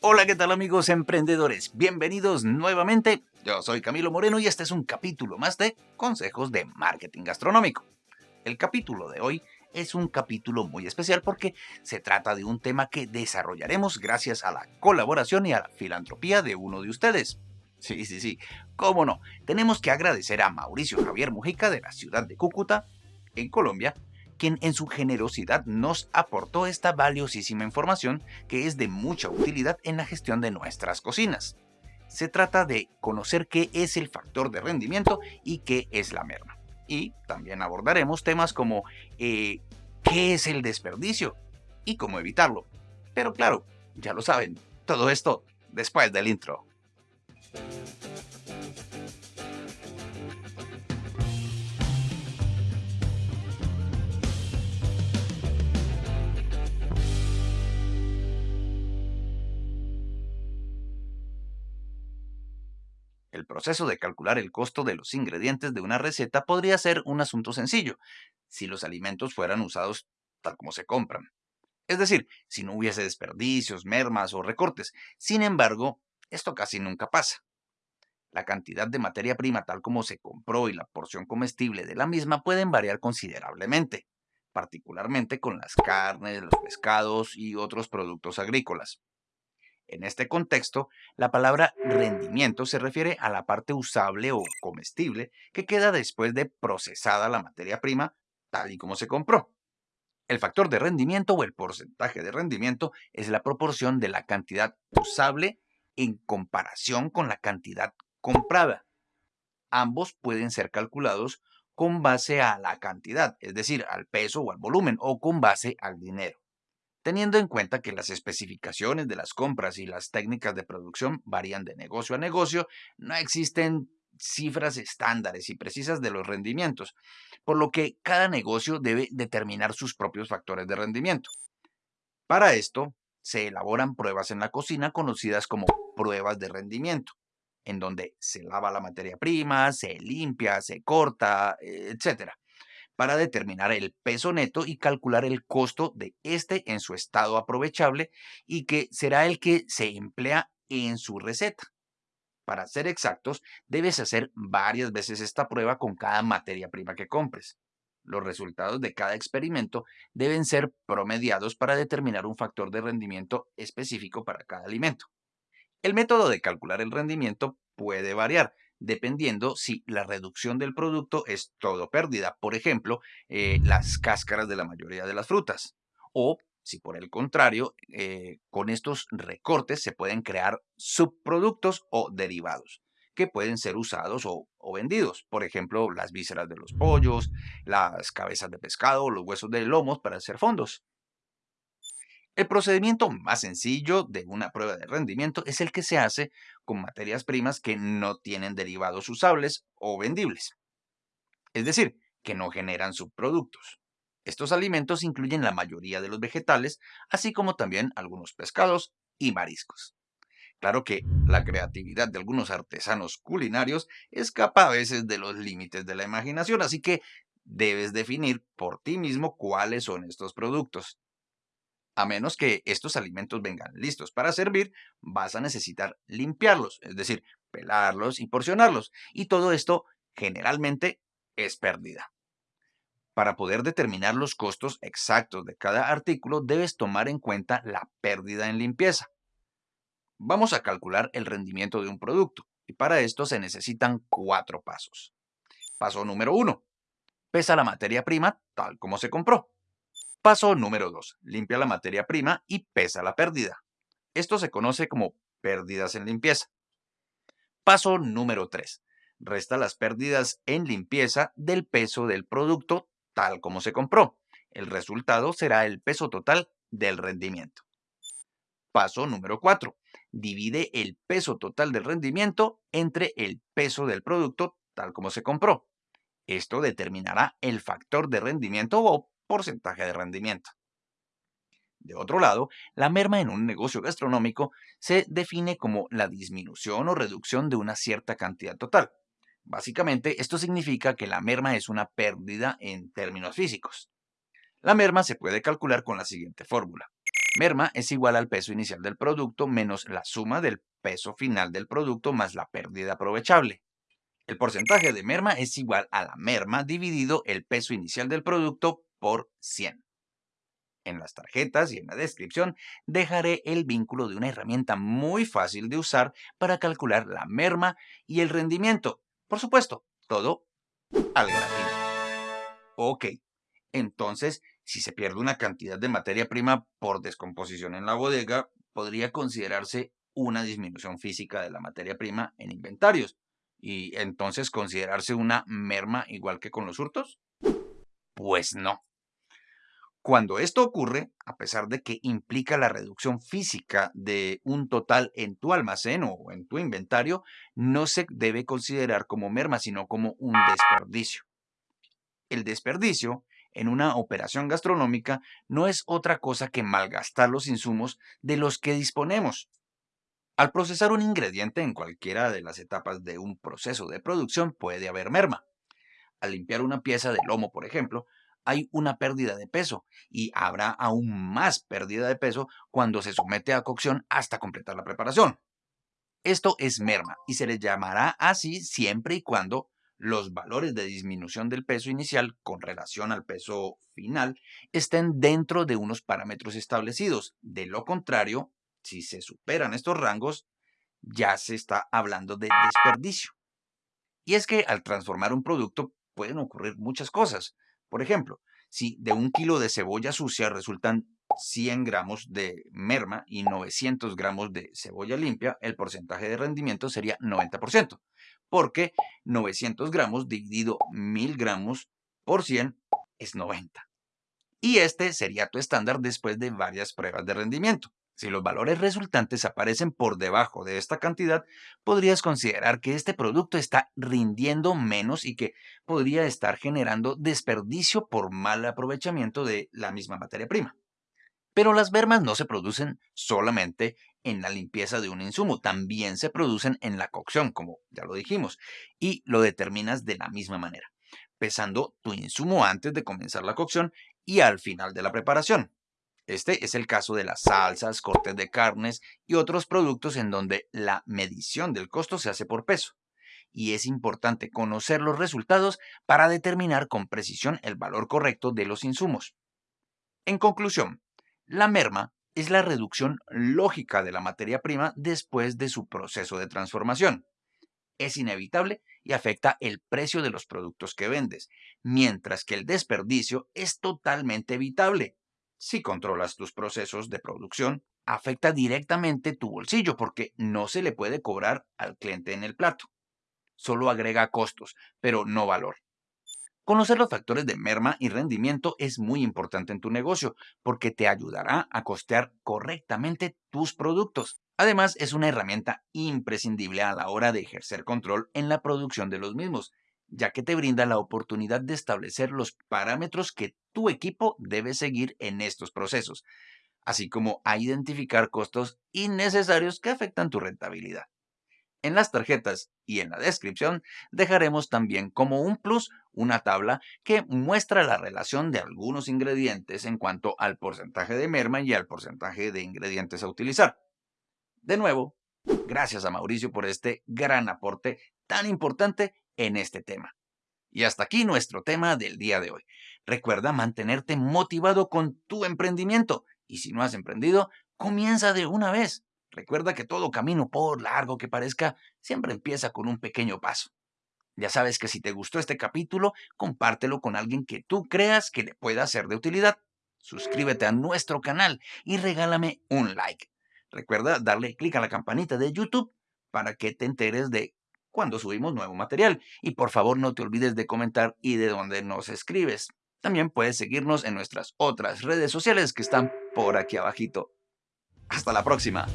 Hola, ¿qué tal amigos emprendedores? Bienvenidos nuevamente. Yo soy Camilo Moreno y este es un capítulo más de Consejos de Marketing Gastronómico. El capítulo de hoy es un capítulo muy especial porque se trata de un tema que desarrollaremos gracias a la colaboración y a la filantropía de uno de ustedes. Sí, sí, sí, cómo no. Tenemos que agradecer a Mauricio Javier Mujica de la ciudad de Cúcuta, en Colombia, quien en su generosidad nos aportó esta valiosísima información que es de mucha utilidad en la gestión de nuestras cocinas. Se trata de conocer qué es el factor de rendimiento y qué es la merma. Y también abordaremos temas como eh, qué es el desperdicio y cómo evitarlo. Pero claro, ya lo saben, todo esto después del intro. El proceso de calcular el costo de los ingredientes de una receta podría ser un asunto sencillo, si los alimentos fueran usados tal como se compran. Es decir, si no hubiese desperdicios, mermas o recortes. Sin embargo, esto casi nunca pasa. La cantidad de materia prima tal como se compró y la porción comestible de la misma pueden variar considerablemente, particularmente con las carnes, los pescados y otros productos agrícolas. En este contexto, la palabra rendimiento se refiere a la parte usable o comestible que queda después de procesada la materia prima tal y como se compró. El factor de rendimiento o el porcentaje de rendimiento es la proporción de la cantidad usable en comparación con la cantidad comprada. Ambos pueden ser calculados con base a la cantidad, es decir, al peso o al volumen, o con base al dinero. Teniendo en cuenta que las especificaciones de las compras y las técnicas de producción varían de negocio a negocio, no existen cifras estándares y precisas de los rendimientos, por lo que cada negocio debe determinar sus propios factores de rendimiento. Para esto, se elaboran pruebas en la cocina conocidas como pruebas de rendimiento, en donde se lava la materia prima, se limpia, se corta, etc para determinar el peso neto y calcular el costo de este en su estado aprovechable y que será el que se emplea en su receta. Para ser exactos, debes hacer varias veces esta prueba con cada materia prima que compres. Los resultados de cada experimento deben ser promediados para determinar un factor de rendimiento específico para cada alimento. El método de calcular el rendimiento puede variar, dependiendo si la reducción del producto es todo pérdida, por ejemplo, eh, las cáscaras de la mayoría de las frutas, o si por el contrario, eh, con estos recortes se pueden crear subproductos o derivados que pueden ser usados o, o, vendidos. Por ejemplo, las vísceras de los pollos, las cabezas de pescado, los huesos de lomos para hacer fondos. El procedimiento más sencillo de una prueba de rendimiento es el que se hace con materias primas que no tienen derivados usables o vendibles. Es decir, que no generan subproductos. Estos alimentos incluyen la mayoría de los vegetales, así como también algunos pescados y mariscos. Claro que la creatividad de algunos artesanos culinarios escapa a veces de los límites de la imaginación, así que debes definir por ti mismo cuáles son estos productos. A menos que estos alimentos vengan listos para servir, vas a necesitar limpiarlos, es decir, pelarlos y porcionarlos. Y todo esto generalmente es pérdida. Para poder determinar los costos exactos de cada artículo, debes tomar en cuenta la pérdida en limpieza. Vamos a calcular el rendimiento de un producto y para esto se necesitan cuatro pasos. Paso número uno. Pesa la materia prima tal como se compró. Paso número 2. Limpia la materia prima y pesa la pérdida. Esto se conoce como pérdidas en limpieza. Paso número 3. Resta las pérdidas en limpieza del peso del producto tal como se compró. El resultado será el peso total del rendimiento. Paso número 4. Divide el peso total del rendimiento entre el peso del producto tal como se compró. Esto determinará el factor de rendimiento o porcentaje de rendimiento. De otro lado, la merma en un negocio gastronómico se define como la disminución o reducción de una cierta cantidad total. Básicamente, esto significa que la merma es una pérdida en términos físicos. La merma se puede calcular con la siguiente fórmula. Merma es igual al peso inicial del producto menos la suma del peso final del producto más la pérdida aprovechable. El porcentaje de merma es igual a la merma dividido el peso inicial del producto por 100. En las tarjetas y en la descripción dejaré el vínculo de una herramienta muy fácil de usar para calcular la merma y el rendimiento. Por supuesto, todo al gratis. Ok, entonces, si se pierde una cantidad de materia prima por descomposición en la bodega, podría considerarse una disminución física de la materia prima en inventarios y entonces considerarse una merma igual que con los hurtos? Pues no. Cuando esto ocurre, a pesar de que implica la reducción física de un total en tu almacén o en tu inventario, no se debe considerar como merma, sino como un desperdicio. El desperdicio en una operación gastronómica no es otra cosa que malgastar los insumos de los que disponemos. Al procesar un ingrediente en cualquiera de las etapas de un proceso de producción puede haber merma. Al limpiar una pieza de lomo, por ejemplo, hay una pérdida de peso y habrá aún más pérdida de peso cuando se somete a cocción hasta completar la preparación. Esto es merma y se le llamará así siempre y cuando los valores de disminución del peso inicial con relación al peso final estén dentro de unos parámetros establecidos. De lo contrario, si se superan estos rangos, ya se está hablando de desperdicio. Y es que al transformar un producto pueden ocurrir muchas cosas. Por ejemplo, si de un kilo de cebolla sucia resultan 100 gramos de merma y 900 gramos de cebolla limpia, el porcentaje de rendimiento sería 90%, porque 900 gramos dividido 1000 gramos por 100 es 90. Y este sería tu estándar después de varias pruebas de rendimiento. Si los valores resultantes aparecen por debajo de esta cantidad, podrías considerar que este producto está rindiendo menos y que podría estar generando desperdicio por mal aprovechamiento de la misma materia prima. Pero las bermas no se producen solamente en la limpieza de un insumo, también se producen en la cocción, como ya lo dijimos, y lo determinas de la misma manera, pesando tu insumo antes de comenzar la cocción y al final de la preparación. Este es el caso de las salsas, cortes de carnes y otros productos en donde la medición del costo se hace por peso. Y es importante conocer los resultados para determinar con precisión el valor correcto de los insumos. En conclusión, la merma es la reducción lógica de la materia prima después de su proceso de transformación. Es inevitable y afecta el precio de los productos que vendes, mientras que el desperdicio es totalmente evitable si controlas tus procesos de producción, afecta directamente tu bolsillo porque no se le puede cobrar al cliente en el plato. Solo agrega costos, pero no valor. Conocer los factores de merma y rendimiento es muy importante en tu negocio porque te ayudará a costear correctamente tus productos. Además, es una herramienta imprescindible a la hora de ejercer control en la producción de los mismos ya que te brinda la oportunidad de establecer los parámetros que tu equipo debe seguir en estos procesos, así como a identificar costos innecesarios que afectan tu rentabilidad. En las tarjetas y en la descripción dejaremos también como un plus una tabla que muestra la relación de algunos ingredientes en cuanto al porcentaje de merma y al porcentaje de ingredientes a utilizar. De nuevo, gracias a Mauricio por este gran aporte tan importante en este tema. Y hasta aquí nuestro tema del día de hoy. Recuerda mantenerte motivado con tu emprendimiento y si no has emprendido, comienza de una vez. Recuerda que todo camino, por largo que parezca, siempre empieza con un pequeño paso. Ya sabes que si te gustó este capítulo, compártelo con alguien que tú creas que le pueda ser de utilidad. Suscríbete a nuestro canal y regálame un like. Recuerda darle clic a la campanita de YouTube para que te enteres de cuando subimos nuevo material. Y por favor no te olvides de comentar y de dónde nos escribes. También puedes seguirnos en nuestras otras redes sociales que están por aquí abajito. Hasta la próxima.